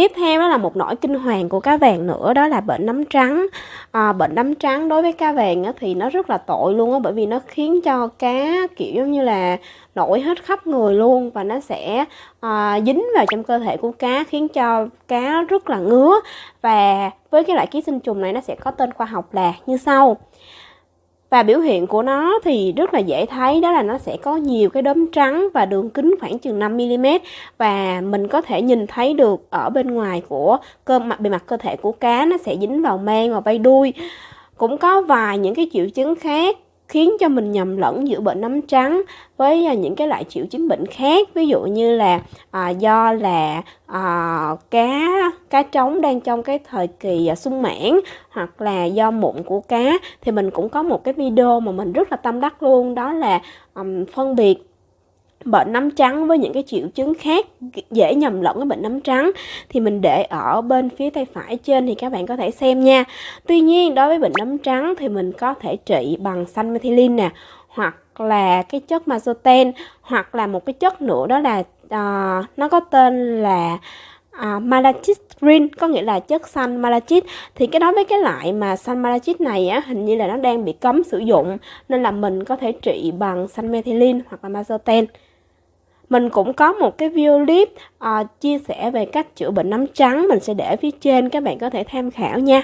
Tiếp theo đó là một nỗi kinh hoàng của cá vàng nữa đó là bệnh nấm trắng. À, bệnh nấm trắng đối với cá vàng á, thì nó rất là tội luôn á bởi vì nó khiến cho cá kiểu giống như là nổi hết khắp người luôn và nó sẽ à, dính vào trong cơ thể của cá khiến cho cá rất là ngứa và với cái loại ký sinh trùng này nó sẽ có tên khoa học là như sau và biểu hiện của nó thì rất là dễ thấy đó là nó sẽ có nhiều cái đốm trắng và đường kính khoảng chừng 5mm và mình có thể nhìn thấy được ở bên ngoài của cơ mặt bề mặt cơ thể của cá nó sẽ dính vào mang và bay đuôi. Cũng có vài những cái triệu chứng khác khiến cho mình nhầm lẫn giữa bệnh nấm trắng với à, những cái loại triệu chứng bệnh khác. Ví dụ như là à, do là à, cá cá trống đang trong cái thời kỳ à, sung mãn hoặc là do mụn của cá thì mình cũng có một cái video mà mình rất là tâm đắc luôn đó là um, phân biệt bệnh nấm trắng với những cái triệu chứng khác dễ nhầm lẫn với bệnh nấm trắng. Thì mình để ở bên phía tay phải trên thì các bạn có thể xem nha. Tuy nhiên đối với bệnh nấm trắng thì mình có thể trị bằng xanh methylene nè hoặc là cái chất mazoten hoặc là một cái chất nữa đó là uh, nó có tên là À, malachite green có nghĩa là chất xanh malachite. Thì cái đó với cái loại mà xanh malachite này á hình như là nó đang bị cấm sử dụng nên là mình có thể trị bằng xanh methylene hoặc là mazoten. Mình cũng có một cái video clip uh, chia sẻ về cách chữa bệnh nấm trắng mình sẽ để phía trên các bạn có thể tham khảo nha.